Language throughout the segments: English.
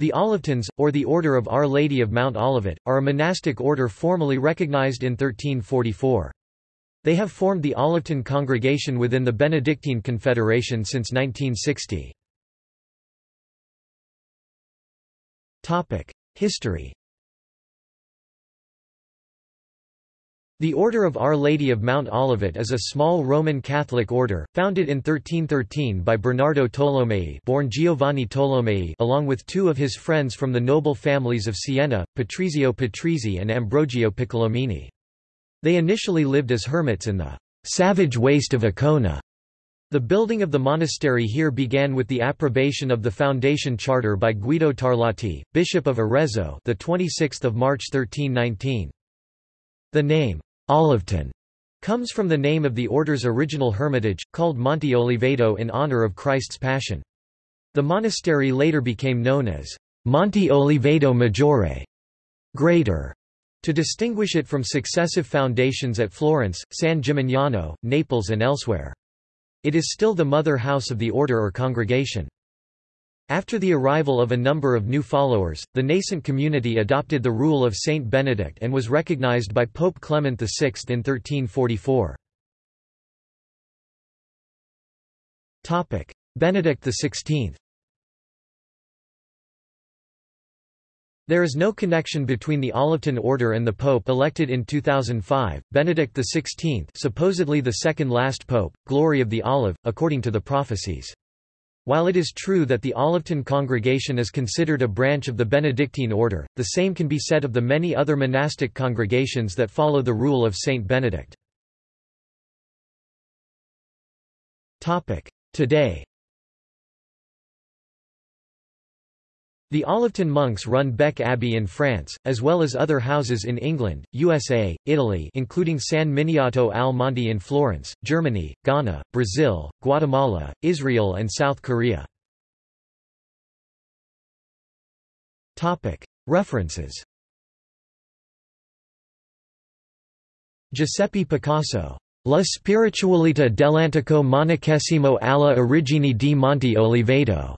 The Olivetans, or the Order of Our Lady of Mount Olivet, are a monastic order formally recognized in 1344. They have formed the Olivetan congregation within the Benedictine Confederation since 1960. History The Order of Our Lady of Mount Olivet is a small Roman Catholic order, founded in 1313 by Bernardo Tolomei born Giovanni Tolomei along with two of his friends from the noble families of Siena, Patrizio Patrizii and Ambrogio Piccolomini. They initially lived as hermits in the savage waste of Accona. The building of the monastery here began with the approbation of the foundation charter by Guido Tarlati, Bishop of Arezzo the 26th of March 1319. The name, Olivetan, comes from the name of the order's original hermitage, called Monte Oliveto in honor of Christ's Passion. The monastery later became known as Monte Oliveto Maggiore, greater, to distinguish it from successive foundations at Florence, San Gimignano, Naples and elsewhere. It is still the mother house of the order or congregation. After the arrival of a number of new followers, the nascent community adopted the rule of Saint Benedict and was recognized by Pope Clement VI in 1344. Benedict XVI There is no connection between the Olivetan order and the pope elected in 2005, Benedict XVI supposedly the second last pope, glory of the olive, according to the prophecies. While it is true that the Olivetan congregation is considered a branch of the Benedictine order, the same can be said of the many other monastic congregations that follow the rule of Saint Benedict. Today The Olivetan monks run Bec Abbey in France, as well as other houses in England, USA, Italy including San Miniato al Monte in Florence, Germany, Ghana, Brazil, Guatemala, Israel and South Korea. References Giuseppe Picasso. La spiritualità dell'antico monachesimo alla origine di Monte Oliveto.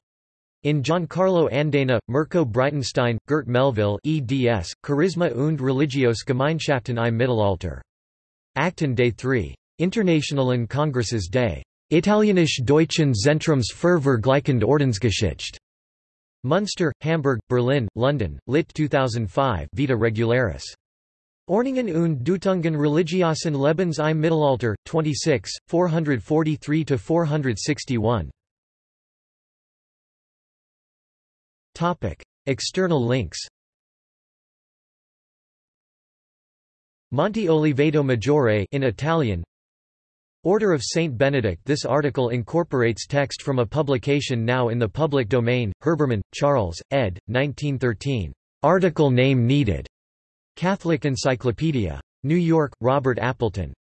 In Giancarlo Andena, Mirko Breitenstein, Gert Melville eds, Charisma und Religiosgemeinschaften im Mittelalter. Akten des 3. Internationalen Kongresses Day. Italienisch-Deutschen Zentrums für Vergleichende Ordensgeschichte. Munster, Hamburg, Berlin, London, Lit 2005 Vita Regularis. Orningen und Deutungen religiosen Lebens im Mittelalter, 26, 443–461. Topic: External links. Monte Oliveto Maggiore in Italian. Order of Saint Benedict This article incorporates text from a publication now in the public domain, Herbermann, Charles, ed. 1913. Article name needed. Catholic Encyclopedia. New York, Robert Appleton.